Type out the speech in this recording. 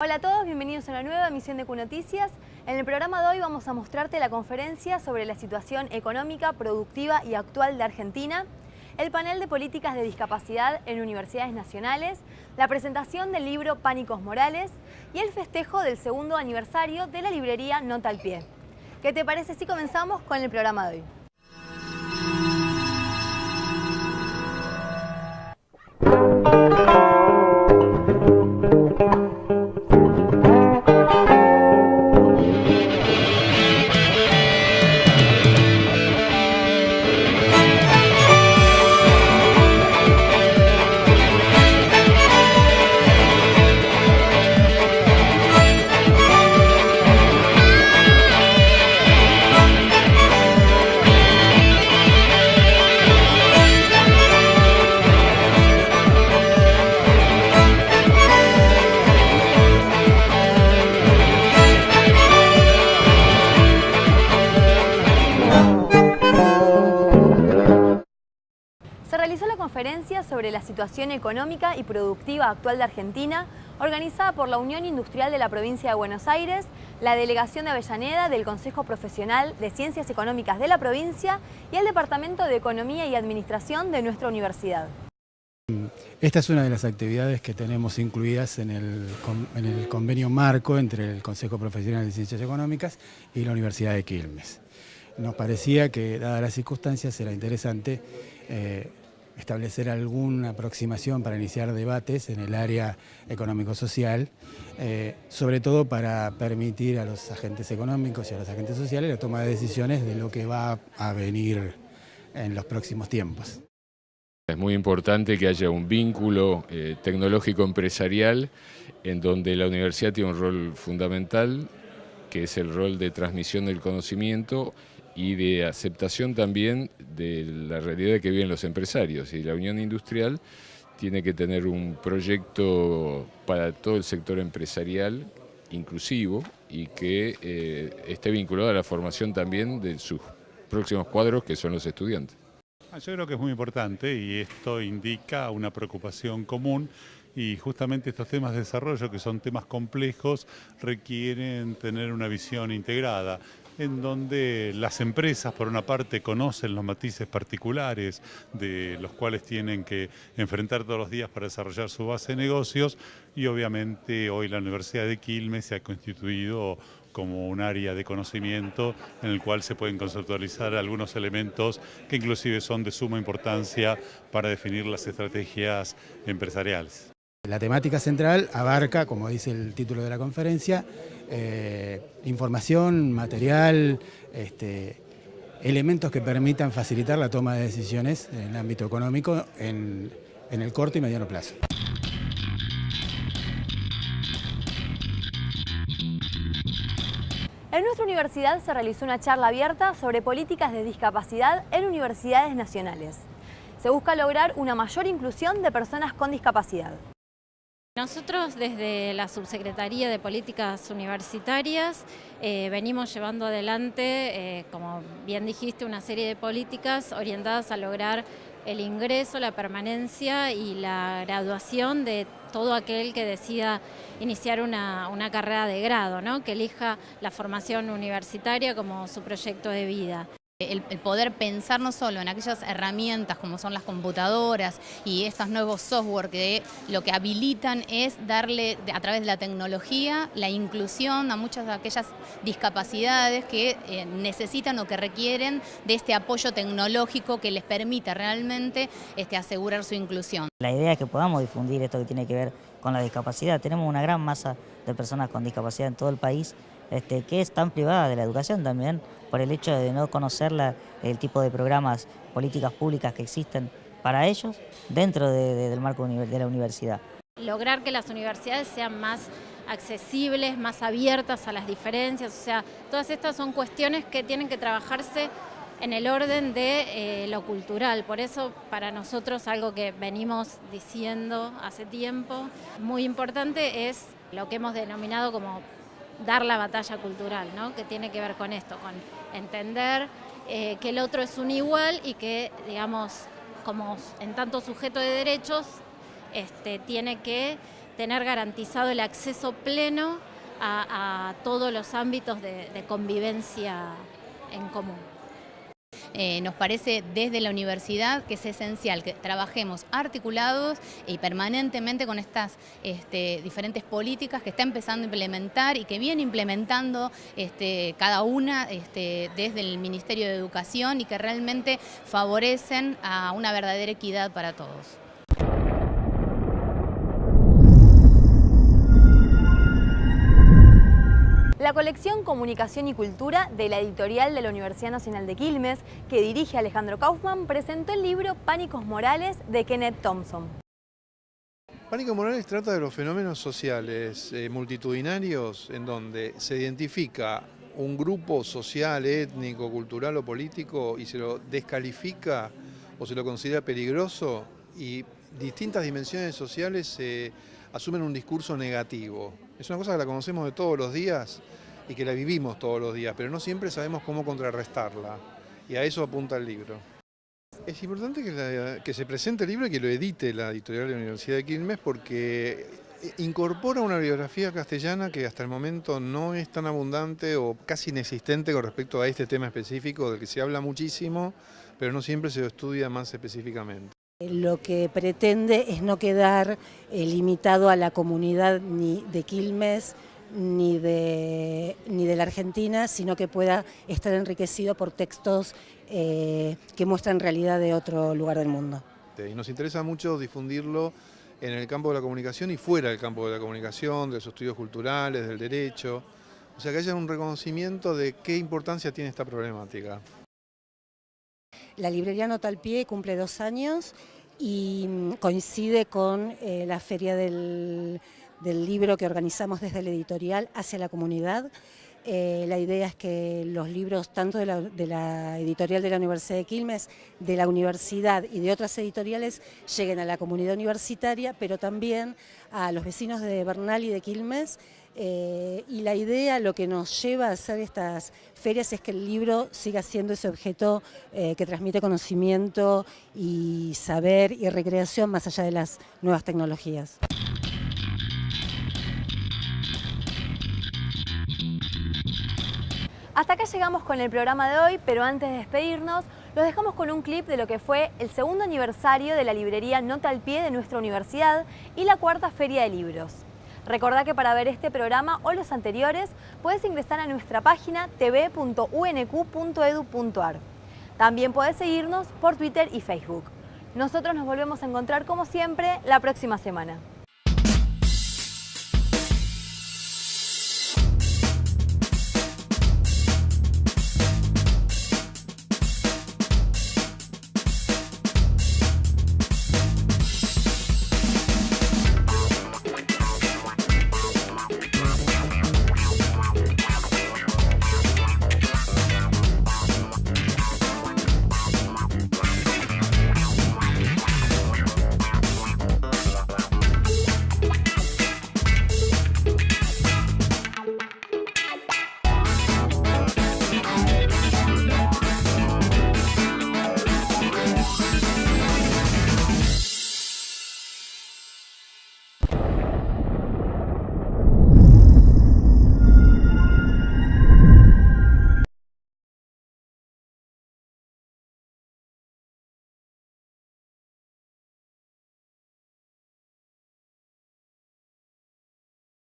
Hola a todos, bienvenidos a una nueva emisión de Q-Noticias. En el programa de hoy vamos a mostrarte la conferencia sobre la situación económica, productiva y actual de Argentina, el panel de políticas de discapacidad en universidades nacionales, la presentación del libro Pánicos Morales y el festejo del segundo aniversario de la librería Nota al Pie. ¿Qué te parece si comenzamos con el programa de hoy? Se realizó la conferencia sobre la situación económica y productiva actual de Argentina, organizada por la Unión Industrial de la Provincia de Buenos Aires, la Delegación de Avellaneda del Consejo Profesional de Ciencias Económicas de la provincia y el Departamento de Economía y Administración de nuestra universidad. Esta es una de las actividades que tenemos incluidas en el, en el, convenio marco entre el Consejo Profesional de Ciencias Económicas y la Universidad de Quilmes. Nos parecía que, dadas las circunstancias, era interesante eh, establecer alguna aproximación para iniciar debates en el área económico-social, eh, sobre todo para permitir a los agentes económicos y a los agentes sociales la toma de decisiones de lo que va a venir en los próximos tiempos. Es muy importante que haya un vínculo eh, tecnológico empresarial en donde la universidad tiene un rol fundamental, que es el rol de transmisión del conocimiento y de aceptación también de la realidad que viven los empresarios. Y la Unión Industrial tiene que tener un proyecto para todo el sector empresarial inclusivo y que eh, esté vinculado a la formación también de sus próximos cuadros, que son los estudiantes. Ah, yo creo que es muy importante y esto indica una preocupación común y justamente estos temas de desarrollo, que son temas complejos, requieren tener una visión integrada en donde las empresas, por una parte, conocen los matices particulares de los cuales tienen que enfrentar todos los días para desarrollar su base de negocios y obviamente hoy la Universidad de Quilmes se ha constituido como un área de conocimiento en el cual se pueden conceptualizar algunos elementos que inclusive son de suma importancia para definir las estrategias empresariales. La temática central abarca, como dice el título de la conferencia, eh, información, material, este, elementos que permitan facilitar la toma de decisiones en el ámbito económico en, en el corto y mediano plazo. En nuestra universidad se realizó una charla abierta sobre políticas de discapacidad en universidades nacionales. Se busca lograr una mayor inclusión de personas con discapacidad. Nosotros desde la Subsecretaría de Políticas Universitarias eh, venimos llevando adelante, eh, como bien dijiste, una serie de políticas orientadas a lograr el ingreso, la permanencia y la graduación de todo aquel que decida iniciar una, carrera de grado, ¿no? que elija la formación universitaria como su proyecto de vida. El, poder pensar no solo en aquellas herramientas como son las computadoras y estos nuevos software que lo que habilitan es darle a través de la tecnología la inclusión a muchas de aquellas discapacidades que eh, necesitan o que requieren de este apoyo tecnológico que les permita realmente este, asegurar su inclusión. La idea es que podamos difundir esto que tiene que ver con la discapacidad. Tenemos una gran masa de personas con discapacidad en todo el país este, que están privadas de la educación también por el hecho de no conocer el tipo de programas, políticas públicas que existen para ellos dentro del marco de la universidad. Lograr que las universidades sean más accesibles, más abiertas a las diferencias, o sea, todas estas son cuestiones que tienen que trabajarse en el orden de eh, lo cultural. Por eso para nosotros algo que venimos diciendo hace tiempo, muy importante es lo que hemos denominado como dar la batalla cultural, ¿no? que tiene que ver con esto, con entender eh, que el otro es un igual y que, digamos, como en tanto sujeto de derechos, este, tiene que tener garantizado el acceso pleno a, todos los ámbitos de convivencia en común. Eh, nos parece desde la universidad que es esencial que trabajemos articulados y permanentemente con estas este, diferentes políticas que está empezando a implementar y que viene implementando este, cada una este, desde el Ministerio de Educación y que realmente favorecen a una verdadera equidad para todos. La colección Comunicación y Cultura de la editorial de la Universidad Nacional de Quilmes, que dirige Alejandro Kaufman, presentó el libro Pánicos Morales de Kenneth Thompson. Pánicos Morales trata de los fenómenos sociales eh, multitudinarios en donde se identifica un grupo social, étnico, cultural o político y se lo descalifica o se lo considera peligroso y distintas dimensiones sociales asumen un discurso negativo. Es una cosa que la conocemos de todos los días y que la vivimos todos los días, pero no siempre sabemos cómo contrarrestarla. Y a eso apunta el libro. Es importante que, se presente el libro y que lo edite la editorial de la Universidad de Quilmes porque incorpora una biografía castellana que hasta el momento no es tan abundante o casi inexistente con respecto a este tema específico del que se habla muchísimo, pero no siempre se lo estudia más específicamente. Lo que pretende es no quedar eh, limitado a la comunidad ni de Quilmes, ni de, ni de la Argentina, sino que pueda estar enriquecido por textos eh, que muestran realidad de otro lugar del mundo. Y nos interesa mucho difundirlo en el campo de la comunicación y fuera del campo de la comunicación, de los estudios culturales, del derecho, o sea que haya un reconocimiento de qué importancia tiene esta problemática. La librería Nota al Pie cumple dos años y mm, coincide con eh, la Feria del libro que organizamos desde la editorial hacia la comunidad. Eh, la idea es que los libros, tanto de la, editorial de la Universidad de Quilmes, de la universidad y de otras editoriales, lleguen a la comunidad universitaria, pero también a los vecinos de Bernal y de Quilmes. Eh, y la idea, lo que nos lleva a hacer estas ferias es que el libro siga siendo ese objeto eh, que transmite conocimiento y saber y recreación más allá de las nuevas tecnologías. Hasta acá llegamos con el programa de hoy, pero antes de despedirnos, los dejamos con un clip de lo que fue el segundo aniversario de la librería Nota al Pie de nuestra universidad y la cuarta Feria de Libros. Recordá que para ver este programa o los anteriores puedes ingresar a nuestra página tv.unq.edu.ar. También puedes seguirnos por Twitter y Facebook. Nosotros nos volvemos a encontrar como siempre la próxima semana.